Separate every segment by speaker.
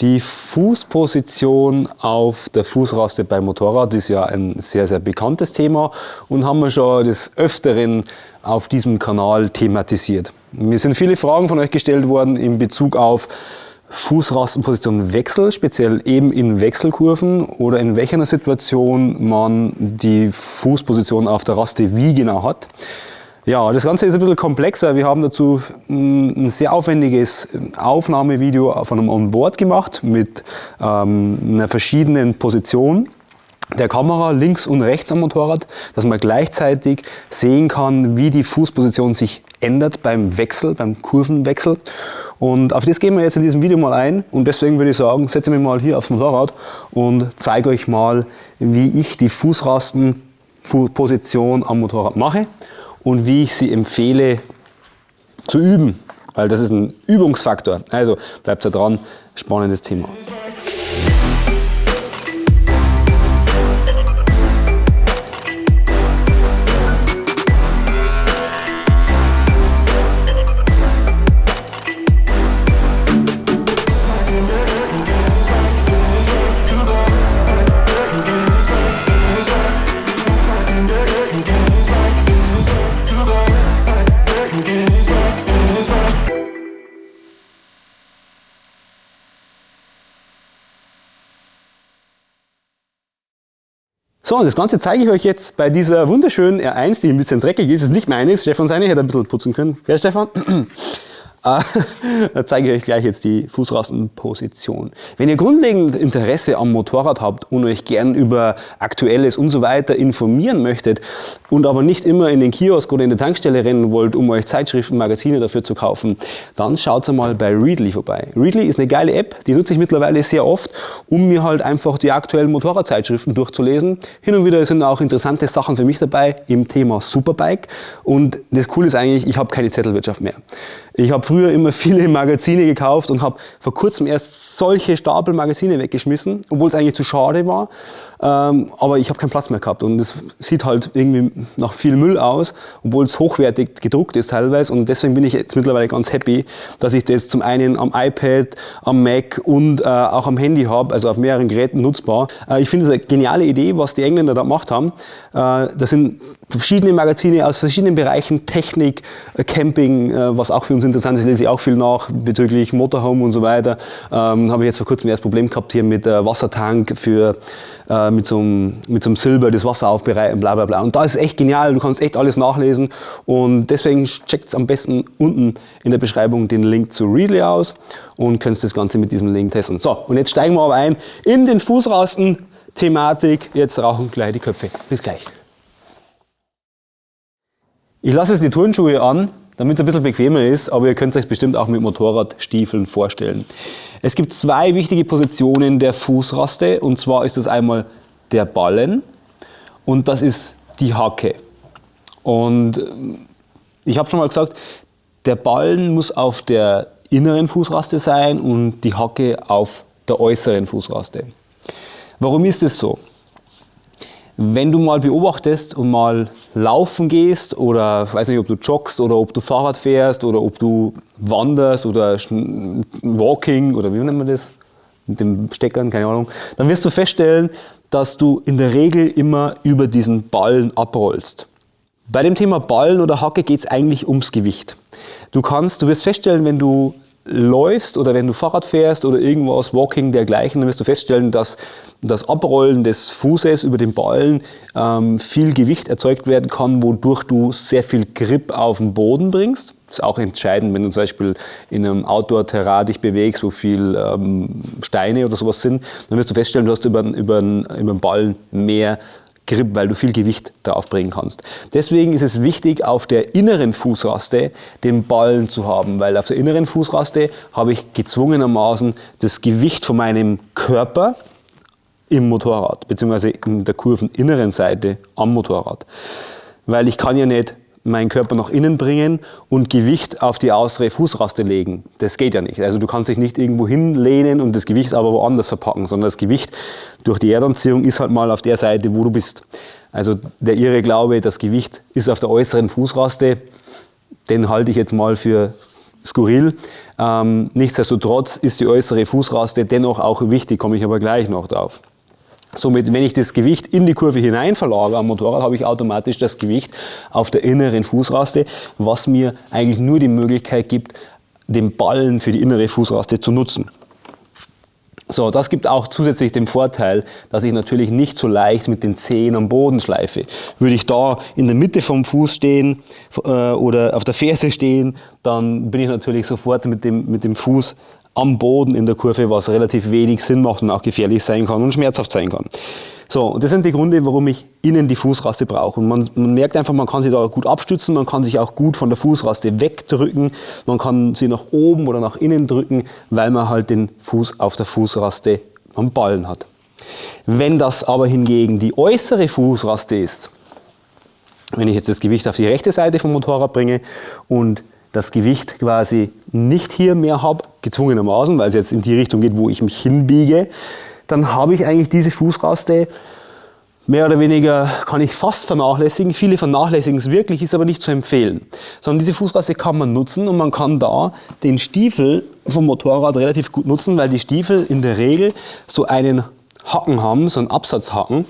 Speaker 1: Die Fußposition auf der Fußraste beim Motorrad ist ja ein sehr, sehr bekanntes Thema und haben wir schon des Öfteren auf diesem Kanal thematisiert. Mir sind viele Fragen von euch gestellt worden in Bezug auf Fußrastenpositionenwechsel, speziell eben in Wechselkurven oder in welcher Situation man die Fußposition auf der Raste wie genau hat. Ja, das Ganze ist ein bisschen komplexer. Wir haben dazu ein sehr aufwendiges Aufnahmevideo von einem Onboard gemacht mit ähm, einer verschiedenen Position der Kamera links und rechts am Motorrad, dass man gleichzeitig sehen kann, wie die Fußposition sich ändert beim Wechsel, beim Kurvenwechsel. Und auf das gehen wir jetzt in diesem Video mal ein und deswegen würde ich sagen, setze mich mal hier aufs Motorrad und zeige euch mal, wie ich die Fußrastenposition am Motorrad mache und wie ich sie empfehle zu üben, weil das ist ein Übungsfaktor. Also bleibt da dran, spannendes Thema. So, und das Ganze zeige ich euch jetzt bei dieser wunderschönen R1, die ein bisschen dreckig ist. Ist nicht meine, Stefan seine, hätte ein bisschen putzen können. Gell, Stefan? Äh, da zeige ich euch gleich jetzt die Fußrastenposition. Wenn ihr grundlegend Interesse am Motorrad habt und euch gern über Aktuelles und so weiter informieren möchtet und aber nicht immer in den Kiosk oder in der Tankstelle rennen wollt, um euch Zeitschriften, Magazine dafür zu kaufen, dann schaut mal bei Readly vorbei. Readly ist eine geile App, die nutze ich mittlerweile sehr oft, um mir halt einfach die aktuellen Motorradzeitschriften durchzulesen. Hin und wieder sind auch interessante Sachen für mich dabei im Thema Superbike und das Coole ist eigentlich, ich habe keine Zettelwirtschaft mehr. Ich habe früher immer viele Magazine gekauft und habe vor kurzem erst solche Stapel Magazine weggeschmissen, obwohl es eigentlich zu schade war. Ähm, aber ich habe keinen Platz mehr gehabt und es sieht halt irgendwie nach viel Müll aus, obwohl es hochwertig gedruckt ist teilweise und deswegen bin ich jetzt mittlerweile ganz happy, dass ich das zum einen am iPad, am Mac und äh, auch am Handy habe, also auf mehreren Geräten nutzbar. Äh, ich finde es eine geniale Idee, was die Engländer da gemacht haben. Äh, das sind verschiedene Magazine aus verschiedenen Bereichen, Technik, äh, Camping, äh, was auch für uns interessant ist, lese ich auch viel nach bezüglich Motorhome und so weiter. Ähm, habe ich jetzt vor kurzem erst Problem gehabt hier mit äh, Wassertank für äh, mit, so einem, mit so einem Silber das Wasser aufbereiten, bla bla bla. Und da ist echt genial, du kannst echt alles nachlesen und deswegen checkt am besten unten in der Beschreibung den Link zu Readly aus und könnt das Ganze mit diesem Link testen. So, und jetzt steigen wir aber ein in den Fußrasten Thematik. Jetzt rauchen gleich die Köpfe. Bis gleich. Ich lasse jetzt die Turnschuhe an, damit es ein bisschen bequemer ist, aber ihr könnt es euch bestimmt auch mit Motorradstiefeln vorstellen. Es gibt zwei wichtige Positionen der Fußraste und zwar ist das einmal der Ballen und das ist die Hacke. Und ich habe schon mal gesagt, der Ballen muss auf der inneren Fußraste sein und die Hacke auf der äußeren Fußraste. Warum ist es so? Wenn du mal beobachtest und mal laufen gehst oder ich weiß nicht, ob du joggst oder ob du Fahrrad fährst oder ob du wanderst oder Walking oder wie nennt man das? Mit dem Steckern, keine Ahnung. Dann wirst du feststellen, dass du in der Regel immer über diesen Ballen abrollst. Bei dem Thema Ballen oder Hacke geht es eigentlich ums Gewicht. Du kannst, du wirst feststellen, wenn du läufst oder wenn du Fahrrad fährst oder irgendwas, Walking dergleichen, dann wirst du feststellen, dass das Abrollen des Fußes über den Ballen ähm, viel Gewicht erzeugt werden kann, wodurch du sehr viel Grip auf den Boden bringst. Das ist auch entscheidend, wenn du zum Beispiel in einem Outdoor-Terrain dich bewegst, wo viel ähm, Steine oder sowas sind, dann wirst du feststellen, du hast über, über, über den Ballen mehr weil du viel Gewicht da aufbringen kannst. Deswegen ist es wichtig, auf der inneren Fußraste den Ballen zu haben, weil auf der inneren Fußraste habe ich gezwungenermaßen das Gewicht von meinem Körper im Motorrad, beziehungsweise in der kurveninneren Seite am Motorrad. Weil ich kann ja nicht meinen Körper nach innen bringen und Gewicht auf die äußere Fußraste legen. Das geht ja nicht. Also du kannst dich nicht irgendwo hinlehnen und das Gewicht aber woanders verpacken, sondern das Gewicht durch die Erdanziehung ist halt mal auf der Seite, wo du bist. Also der irre Glaube, das Gewicht ist auf der äußeren Fußraste, den halte ich jetzt mal für skurril. Ähm, nichtsdestotrotz ist die äußere Fußraste dennoch auch wichtig, komme ich aber gleich noch drauf. Somit, wenn ich das Gewicht in die Kurve hinein verlagere am Motorrad, habe ich automatisch das Gewicht auf der inneren Fußraste, was mir eigentlich nur die Möglichkeit gibt, den Ballen für die innere Fußraste zu nutzen. So, das gibt auch zusätzlich den Vorteil, dass ich natürlich nicht so leicht mit den Zehen am Boden schleife. Würde ich da in der Mitte vom Fuß stehen äh, oder auf der Ferse stehen, dann bin ich natürlich sofort mit dem, mit dem Fuß am Boden in der Kurve, was relativ wenig Sinn macht und auch gefährlich sein kann und schmerzhaft sein kann. So, das sind die Gründe, warum ich innen die Fußraste brauche. Und man, man, merkt einfach, man kann sich da gut abstützen, man kann sich auch gut von der Fußraste wegdrücken, man kann sie nach oben oder nach innen drücken, weil man halt den Fuß auf der Fußraste am Ballen hat. Wenn das aber hingegen die äußere Fußraste ist, wenn ich jetzt das Gewicht auf die rechte Seite vom Motorrad bringe und das Gewicht quasi nicht hier mehr habe, gezwungenermaßen, weil es jetzt in die Richtung geht, wo ich mich hinbiege, dann habe ich eigentlich diese Fußraste mehr oder weniger, kann ich fast vernachlässigen. Viele vernachlässigen es wirklich, ist aber nicht zu empfehlen. Sondern diese Fußraste kann man nutzen und man kann da den Stiefel vom Motorrad relativ gut nutzen, weil die Stiefel in der Regel so einen Haken haben, so einen Absatzhaken,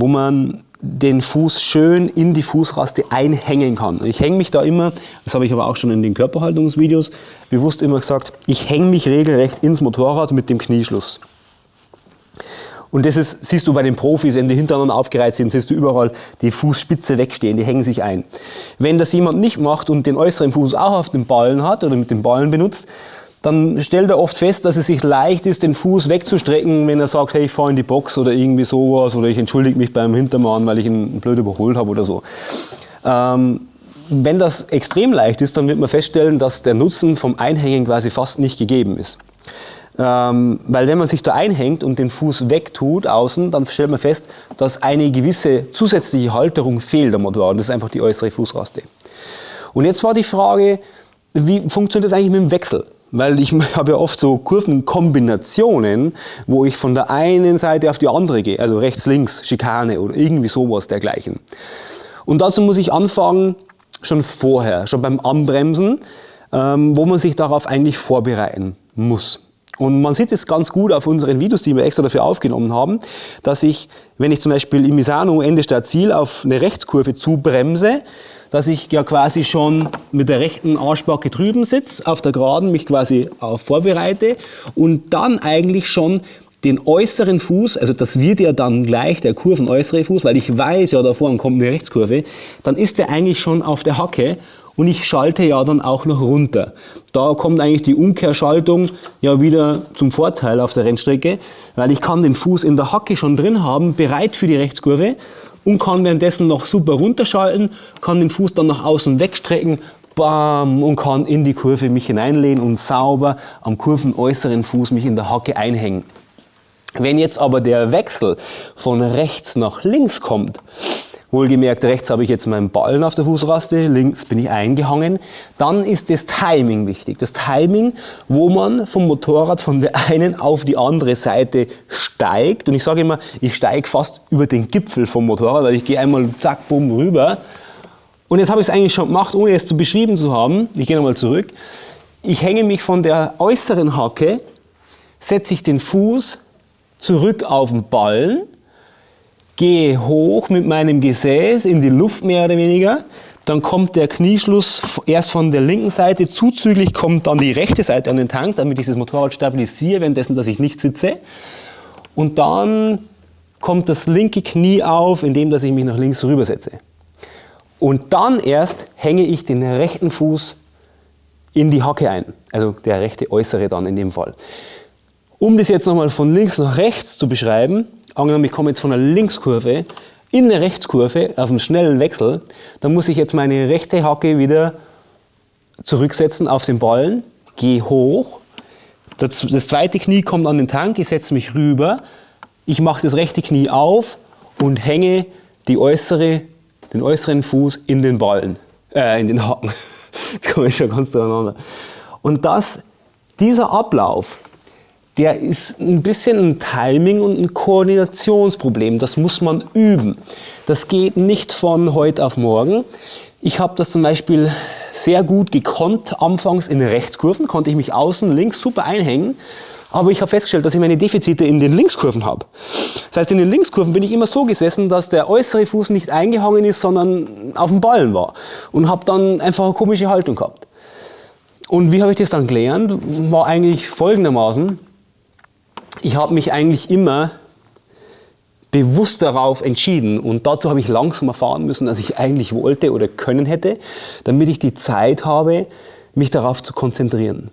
Speaker 1: wo man den Fuß schön in die Fußraste einhängen kann. Ich hänge mich da immer, das habe ich aber auch schon in den Körperhaltungsvideos bewusst immer gesagt, ich hänge mich regelrecht ins Motorrad mit dem Knieschluss. Und das ist, siehst du bei den Profis, wenn die hintereinander aufgereiht sind, siehst du überall die Fußspitze wegstehen, die hängen sich ein. Wenn das jemand nicht macht und den äußeren Fuß auch auf den Ballen hat oder mit den Ballen benutzt, dann stellt er oft fest, dass es sich leicht ist, den Fuß wegzustrecken, wenn er sagt, hey, ich fahre in die Box oder irgendwie sowas oder ich entschuldige mich beim Hintermann, weil ich ihn blöd überholt habe oder so. Ähm, wenn das extrem leicht ist, dann wird man feststellen, dass der Nutzen vom Einhängen quasi fast nicht gegeben ist. Ähm, weil wenn man sich da einhängt und den Fuß wegtut außen, dann stellt man fest, dass eine gewisse zusätzliche Halterung fehlt am Motorrad. Das ist einfach die äußere Fußraste. Und jetzt war die Frage, wie funktioniert das eigentlich mit dem Wechsel? Weil ich habe ja oft so Kurvenkombinationen, wo ich von der einen Seite auf die andere gehe, also rechts, links, Schikane oder irgendwie sowas dergleichen. Und dazu muss ich anfangen, schon vorher, schon beim Anbremsen, ähm, wo man sich darauf eigentlich vorbereiten muss. Und man sieht es ganz gut auf unseren Videos, die wir extra dafür aufgenommen haben, dass ich, wenn ich zum Beispiel im Misano Ende Stadt Ziel auf eine Rechtskurve zubremse, dass ich ja quasi schon mit der rechten Arschbacke drüben sitze, auf der Geraden mich quasi auf vorbereite und dann eigentlich schon den äußeren Fuß, also das wird ja dann gleich der kurvenäußere Fuß, weil ich weiß ja, da vorne kommt eine Rechtskurve, dann ist der eigentlich schon auf der Hacke und ich schalte ja dann auch noch runter. Da kommt eigentlich die Umkehrschaltung ja wieder zum Vorteil auf der Rennstrecke, weil ich kann den Fuß in der Hacke schon drin haben, bereit für die Rechtskurve und kann währenddessen noch super runterschalten, kann den Fuß dann nach außen wegstrecken, bam, und kann in die Kurve mich hineinlehnen und sauber am kurvenäußeren Fuß mich in der Hacke einhängen. Wenn jetzt aber der Wechsel von rechts nach links kommt, Wohlgemerkt, rechts habe ich jetzt meinen Ballen auf der Fußraste, links bin ich eingehangen. Dann ist das Timing wichtig. Das Timing, wo man vom Motorrad von der einen auf die andere Seite steigt. Und ich sage immer, ich steige fast über den Gipfel vom Motorrad, weil ich gehe einmal zack, bumm, rüber. Und jetzt habe ich es eigentlich schon gemacht, ohne es zu beschrieben zu haben. Ich gehe nochmal zurück. Ich hänge mich von der äußeren Hacke, setze ich den Fuß zurück auf den Ballen gehe hoch mit meinem Gesäß in die Luft mehr oder weniger. Dann kommt der Knieschluss erst von der linken Seite, zuzüglich kommt dann die rechte Seite an den Tank, damit ich das Motorrad stabilisiere, währenddessen, dass ich nicht sitze. Und dann kommt das linke Knie auf, indem dass ich mich nach links rübersetze. Und dann erst hänge ich den rechten Fuß in die Hacke ein, also der rechte äußere dann in dem Fall. Um das jetzt nochmal von links nach rechts zu beschreiben, angenommen ich komme jetzt von einer Linkskurve in eine Rechtskurve auf einen schnellen Wechsel, dann muss ich jetzt meine rechte Hacke wieder zurücksetzen auf den Ballen, gehe hoch, das, das zweite Knie kommt an den Tank, ich setze mich rüber, ich mache das rechte Knie auf und hänge die äußere, den äußeren Fuß in den Ballen, äh, in den Haken. Das komme ich schon ganz durcheinander. Und das, dieser Ablauf, der ist ein bisschen ein Timing- und ein Koordinationsproblem. Das muss man üben. Das geht nicht von heute auf morgen. Ich habe das zum Beispiel sehr gut gekonnt anfangs in Rechtskurven, konnte ich mich außen links super einhängen, aber ich habe festgestellt, dass ich meine Defizite in den Linkskurven habe. Das heißt, in den Linkskurven bin ich immer so gesessen, dass der äußere Fuß nicht eingehangen ist, sondern auf dem Ballen war und habe dann einfach eine komische Haltung gehabt. Und wie habe ich das dann gelernt? War eigentlich folgendermaßen, ich habe mich eigentlich immer bewusst darauf entschieden und dazu habe ich langsam erfahren müssen, dass ich eigentlich wollte oder können hätte, damit ich die Zeit habe, mich darauf zu konzentrieren.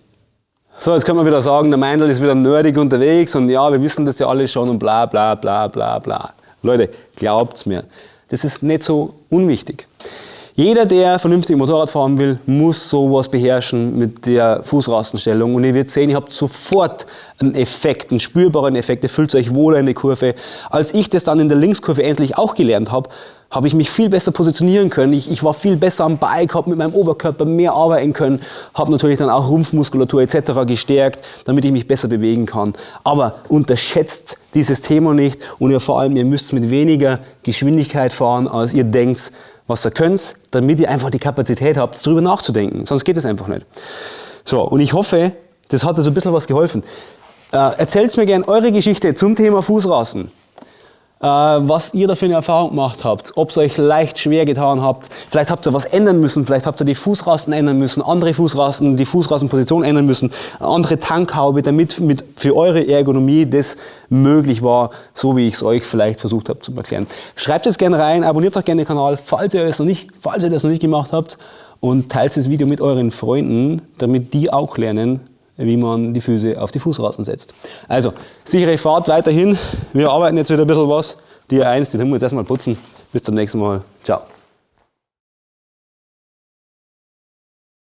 Speaker 1: So, jetzt können wir wieder sagen, der Meindl ist wieder nerdig unterwegs und ja, wir wissen das ja alle schon und bla bla bla bla bla. Leute, glaubt's mir, das ist nicht so unwichtig. Jeder, der vernünftig Motorrad fahren will, muss sowas beherrschen mit der Fußrastenstellung. Und ihr werdet sehen, ihr habt sofort einen Effekt, einen spürbaren Effekt. Ihr fühlt euch wohler in der Kurve. Als ich das dann in der Linkskurve endlich auch gelernt habe, habe ich mich viel besser positionieren können. Ich, ich war viel besser am Bike, habe mit meinem Oberkörper mehr arbeiten können, habe natürlich dann auch Rumpfmuskulatur etc. gestärkt, damit ich mich besser bewegen kann. Aber unterschätzt dieses Thema nicht und ihr vor allem, ihr müsst mit weniger Geschwindigkeit fahren, als ihr denkt, was ihr könnt, damit ihr einfach die Kapazität habt, darüber nachzudenken. Sonst geht es einfach nicht. So, und ich hoffe, das hat so ein bisschen was geholfen. Äh, erzählt mir gerne eure Geschichte zum Thema Fußrasen. Äh, was ihr da für eine Erfahrung gemacht habt, ob es euch leicht schwer getan habt, vielleicht habt ihr was ändern müssen, vielleicht habt ihr die Fußrasten ändern müssen, andere Fußrasten, die Fußrastenposition ändern müssen, andere Tankhaube, damit mit, für eure Ergonomie das möglich war, so wie ich es euch vielleicht versucht habe zu erklären. Schreibt es gerne rein, abonniert auch gerne den Kanal, falls ihr, es noch nicht, falls ihr das noch nicht gemacht habt und teilt das Video mit euren Freunden, damit die auch lernen, wie man die Füße auf die Fußrasten setzt. Also, sichere Fahrt weiterhin. Wir arbeiten jetzt wieder ein bisschen was. Die 1, die tun wir jetzt erstmal putzen. Bis zum nächsten Mal. Ciao.